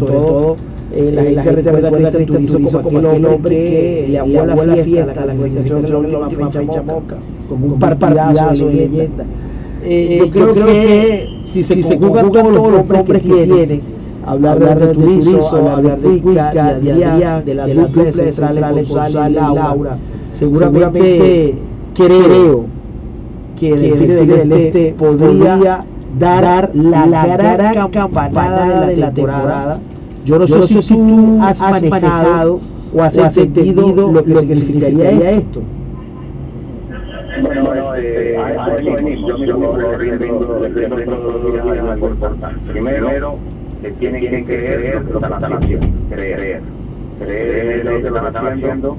sobre todo eh, la, la gente recuerda a Turizo como aquel hombre que le aguó la fiesta la organización de la última fecha como un partidazo de leyenda. Eh, yo creo, que si se, si se juegan todos los nombres que tiene, hablar, hablar de Turizo, hablar de Cuica, de Adrián, de la dupla de centrales Gonzalo y Laura, seguramente creo que el Delfines del Este podría dar la, la gran campanada de la temporada. Yo no, Yo sé si tú has manejado o has, has entendido lo que significaría esto. Bueno, este, a eso venimos. Yo mismo rindo de algo importante. Primero, que tienen que creer lo que están haciendo. Creer. Creer lo que están haciendo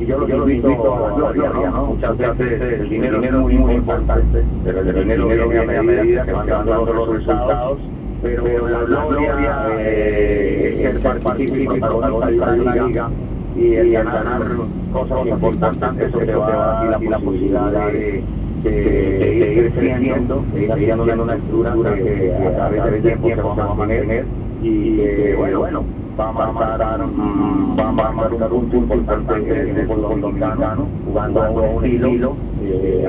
y yo, yo lo invito a la gloria, ¿no? Muchas veces el dinero es muy, muy importante, pero el dinero viene a medida que van dando los resultados, pero la gloria es ser partícipe de una liga y el ganar cosas importantes, eso te va dar la posibilidad de, de, ir creciendo, de ir haciendo una estructura que a través del tiempo vamos a mantener y bueno, bueno vamos a marcar, um, vamos a marcar un punto importante en el fútbol dominicano, jugando a un estilo, eh,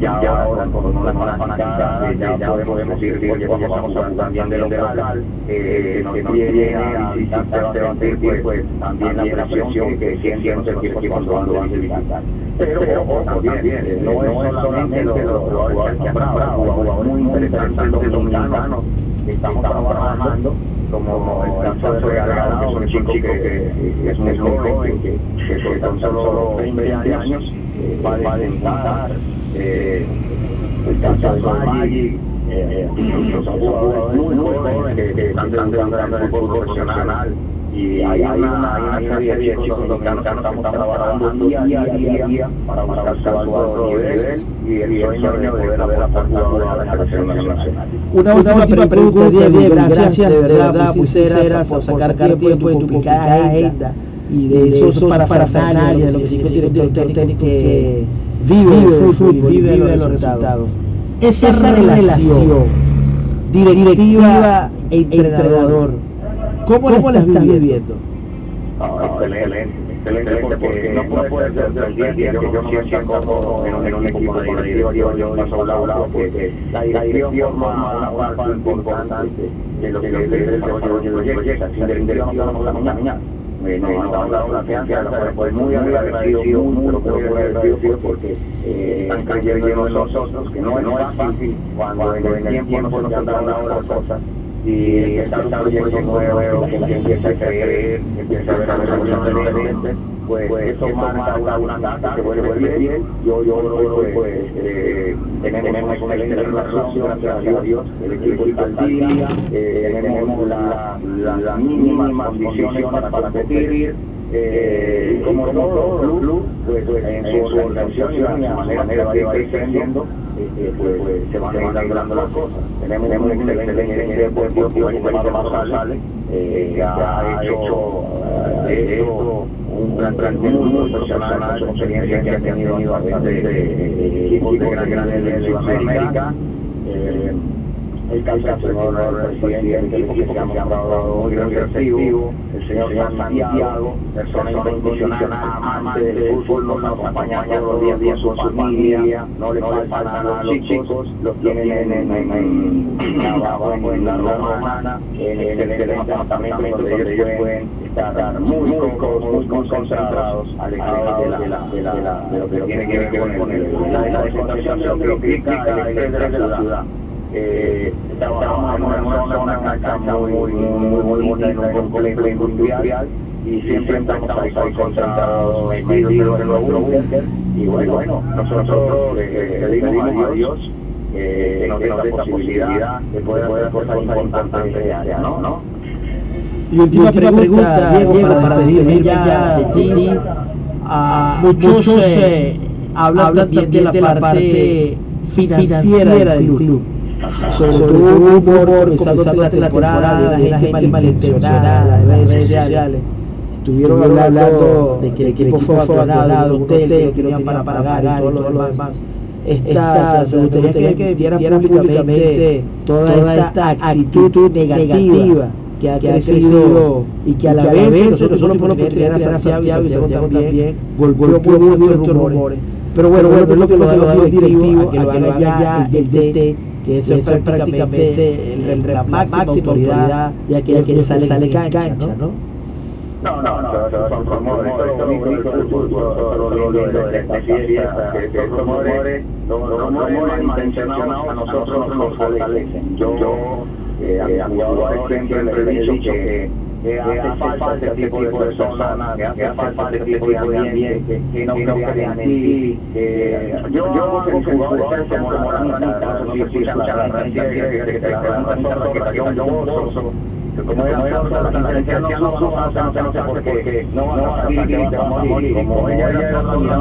ya, ya ahora con una fanaticada, ya, ya podemos ir porque estamos hablando también de lo local, eh, que nos viene a visitar Sebastián, pues también la presión que sienten los equipos cuando van a visitar. Pero, pero también, no es solamente los jugadores que han comprado, jugadores muy interesantes dominicanos que estamos trabajando como el caso de Algarado, que es un chico que, es muy joven, que, que con solo 20 años eh, va a debutar, eh, el caso de Maggi, eh, son jugadores muy jóvenes que, que están entrando en el fútbol profesional y hay, hay, una, hay una serie de chicos dominicanos que estamos trabajando día a día, día, día para buscar su alto nivel y el sueño de ver a ver a la selección nacional. Una, una última pregunta, Diego, gracias de verdad, muy sinceras, por sacar tiempo en tu complicada agenda y de esos para parafernalias, de lo que significa el director técnico que vive el fútbol, vive los resultados. Esa relación directiva e entrenador ¿Cómo, ¿Cómo la estás viviendo? No, excelente, excelente porque no puede ser del día a que yo me sienta como en un equipo de directiva, yo, yo paso al lado porque la dirección forma una parte importante de lo que es el desarrollo del proyecto, sin directiva no podemos caminar. Nos han dado la confianza, pues muy agradecido, muy, muy agradecido porque están creyendo en nosotros, que no es fácil cuando en el tiempo nos han dado las cosas y está un proyecto nuevo, que la gente empieza a creer, empieza a ver a la diferente, pues, pues eso marca una, una casa, se vuelve bien, yo, yo creo pues, eh, tenemos una excelente relación, gracias a Dios, el equipo está al día, eh, tenemos las la, la mínimas condiciones para, para competir, eh, como todo club, pues, pues en su organización y la manera, manera que va creciendo, eh, pues, pues, se van dando las cosas. Tenemos, tenemos un excelente deportivo el Marcos González, eh, que ha hecho de esto un gran, gran muy profesional, con experiencia que ha tenido a través de equipos de gran, gran de Sudamérica. Eh, el caso del presidente del equipo que se ha mostrado muy receptivo, el señor Santiago, persona incondicional, amante del fútbol, nos acompaña todos los días con su familia, no le falta nada a los chicos, los tienen en, en, en, la romana, en el excelente apartamento donde ellos pueden estar muy, muy, muy concentrados, alejados de, la, de, lo que tiene que ver con el, la desconcentración que implica el de la ciudad eh, trabajamos en una zona, una cancha muy, muy, muy, bonita, en un complejo industrial, y siempre estamos ahí concentrados, metidos en nuestro búnker, y bueno, bueno, nosotros le pedimos a Dios que nos dé esta posibilidad de poder hacer cosas importantes de área, ¿no? ¿no? Y última pregunta, Diego, para, para despedirme ya de ti. muchos eh, hablan también de la parte financiera del club sobre humor comenzando la temporada, de la gente malintencionada, de redes sociales. Estuvieron hablando de que el equipo fue abandonado, un hotel que no tenían para pagar y todo lo demás. Esta, se gustaría que dieran públicamente toda esta actitud negativa que ha, crecido, y que a la, vez, nosotros solo por oportunidad de a Santiago y Santiago también golpeó muy nuestros rumores. Pero bueno, bueno, es lo que nos da los directivos a que lo haga ya el DT que es prácticamente el, el, la máxima autoridad de aquella que sale, sale cancha, ¿no? No, no, no, son rumores, que estos rumores, los rumores malintencionados a nosotros nos fortalecen. Yo a siempre le he dicho que que hace falta este tipo de personas, que hace falta este tipo de ambiente, que no crean en ti. Yo hago que jugadores como la ranita, no si escuchan la ranita, que la ranita que cayó un pozo, como era la sentencia no vamos a hacer porque no van a salir y te vamos a morir. Como ella era una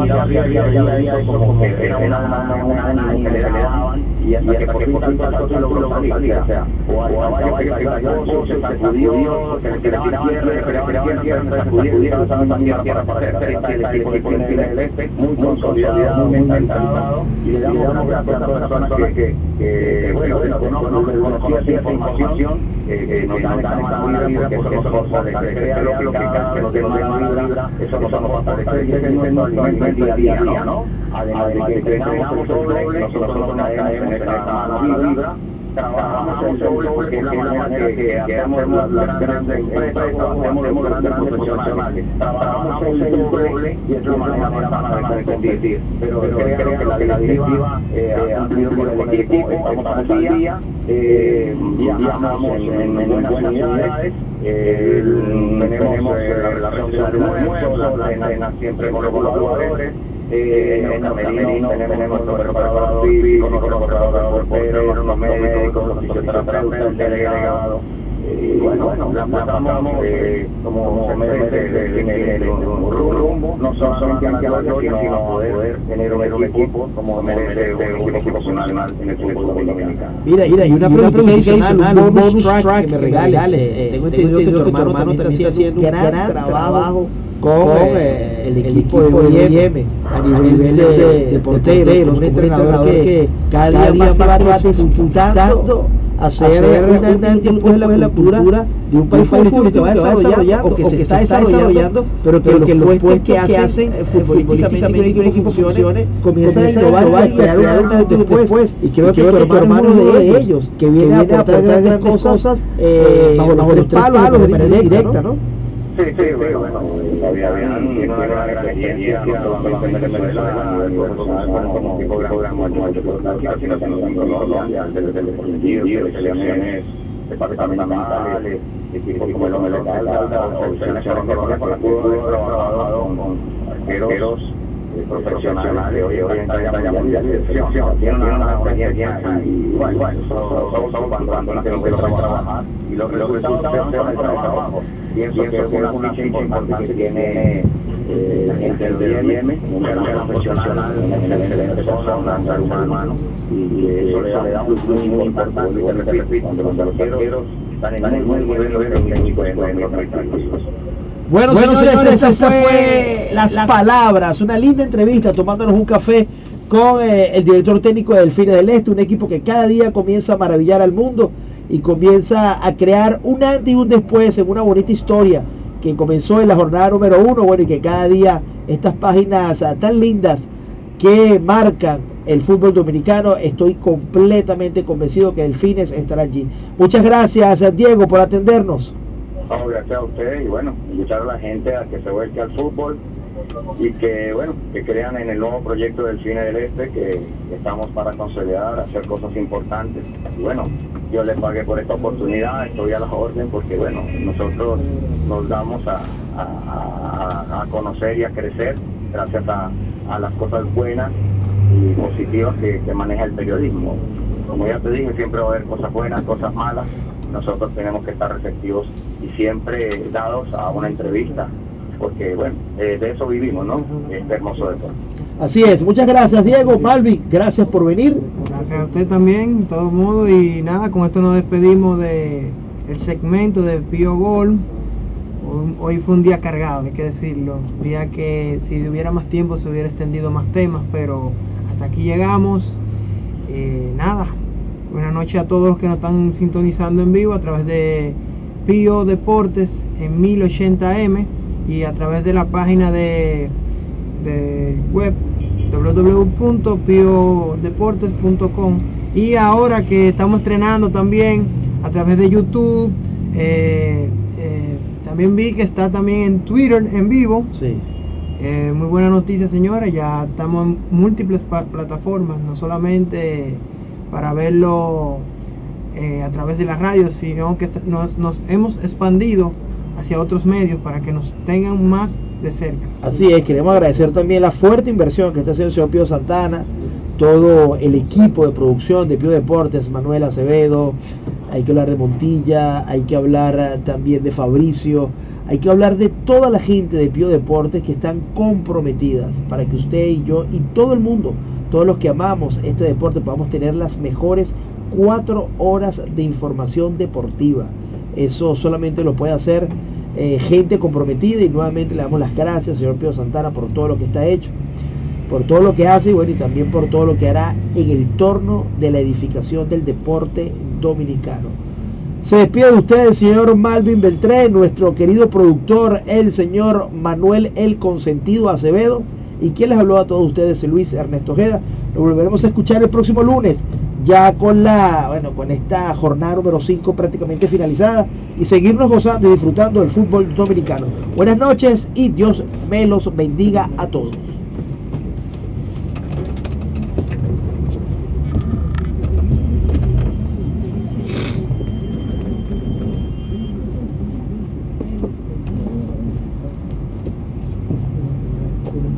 como que era una que le daban y hasta que por fin tanto se logró salir. O sea, o al caballo que cayó, se sacudió, se le tiraban tierra, se le tiraban tierra, se también para hacer el equipo de Chile del Este, muy consolidado, muy mentalizado, y le damos gracias a las personas que, bueno, no esa información, que nos dan esta mala vibra, porque eso nos fortalece lógica, que nos dé mala vibra, eso nos fortalece, y ese es nuestro alimento día a día, ¿no? Además de que entrenamos doble, nosotros nos caemos en esta mala vibra, trabajamos el doble porque es la manera que, hacemos las grandes empresas, hacemos los grandes profesionales. Trabajamos el doble y es la manera sana de competir. Pero creo que la directiva ha cumplido con el equipo, estamos al día, viajamos en buenas unidades, tenemos la relación de almuerzo, la cena siempre con los jugadores, eh, en tenemos portero, los médicos, los fisioterapeutas, el delegado. Y bueno, bueno, la pasamos eh, como se merece un rumbo, no solamente a la gloria, sino poder tener un equipo como merece un equipo en el fútbol dominicano. Mira, mira, y una pregunta adicional, un bonus track que me regales. Tengo entendido que tu hermano también está haciendo un gran trabajo con eh, el equipo de OIM a nivel de, de porteros, un entrenador que cada día más va disputando hacer un tiempo en la cultura de un país futbolístico que va desarrollando o que se está desarrollando, pero que los puestos que hacen futbolísticamente que un equipo funcione comienza a innovar y a crear un antes después y creo que tu hermano de ellos que viene a aportar grandes cosas bajo los tres palos de manera directa, ¿no? Sí, sí, bueno, bueno, todavía tiene una gran experiencia, no solamente en Venezuela, a nivel profesional, como de el de sino también en Colombia, desde el deportivo, selecciones departamentales, equipos como el Hombre Local, o selecciones colombianas con las que he trabajado con arqueros profesionales, hoy hoy en talla mundial de selección, tiene una experiencia y bueno, eso solo cuando la tengo que trabajar. Y los resultados se van al trabajo pienso que es una ficha importante que tiene eh, la gente del IEM, un gran profesional, una excelente persona, un ser humano, y eso le da un plus muy importante, y repito, cuando los arqueros están en un buen nivel técnico en los bueno, bueno señores, esas fue las palabras, una linda entrevista tomándonos un café con eh, el director técnico del Fines del Este, un equipo que cada día comienza a maravillar al mundo y comienza a crear un antes y un después en una bonita historia que comenzó en la jornada número uno, bueno, y que cada día estas páginas ah, tan lindas que marcan el fútbol dominicano, estoy completamente convencido que el Fines estará allí. Muchas gracias, Diego, por atendernos. Gracias a usted y bueno, invitar a la gente a que se vuelque al fútbol y que bueno, que crean en el nuevo proyecto del Cine del Este, que, estamos para consolidar, hacer cosas importantes. Y bueno, yo les pagué por esta oportunidad, estoy a la orden porque bueno, nosotros nos damos a, a, conocer y a crecer gracias a, las cosas buenas y positivas que, que maneja el periodismo. Como ya te dije, siempre va a haber cosas buenas, cosas malas. Nosotros tenemos que estar receptivos y siempre dados a una entrevista, porque bueno, eh, de eso vivimos, ¿no? Este hermoso deporte. Así es, muchas gracias Diego, Malvi, gracias por venir. Gracias a usted también, de todo modo, y nada, con esto nos despedimos de el segmento de Pío Gol. Hoy fue un día cargado, hay que decirlo. Día que si hubiera más tiempo se hubiera extendido más temas, pero hasta aquí llegamos. Eh, nada, buenas noches a todos los que nos están sintonizando en vivo a través de Pío Deportes en 1080m y a través de la página de, de web www.piodeportes.com y ahora que estamos estrenando también a través de YouTube eh, eh, también vi que está también en Twitter en vivo Sí. eh, muy buena noticia, señora. Ya estamos en múltiples plataformas, no solamente para verlo eh, a través de la radio, sino que nos, nos hemos expandido hacia otros medios para que nos tengan más de cerca. Así es, queremos agradecer también la fuerte inversión que está haciendo el señor Pío Santana, todo el equipo de producción de Pío Deportes, Manuel Acevedo, hay que hablar de Montilla, hay que hablar también de Fabricio, hay que hablar de toda la gente de Pío Deportes que están comprometidas para que usted y yo y todo el mundo, todos los que amamos este deporte, podamos tener las mejores cuatro horas de información deportiva. Eso solamente lo puede hacer eh, gente comprometida y nuevamente le damos las gracias, señor Pío Santana, por todo lo que está hecho, por todo lo que hace y bueno, y también por todo lo que hará en el torno de la edificación del deporte dominicano. Se despide de ustedes señor Malvin Beltré, nuestro querido productor, el señor Manuel El Consentido Acevedo. Y quien les habló a todos ustedes, Luis Ernesto Ojeda. Nos volveremos a escuchar el próximo lunes, ya con la, bueno, con esta jornada número 5 prácticamente finalizada y seguirnos gozando y disfrutando del fútbol dominicano. Buenas noches y Dios me los bendiga a todos.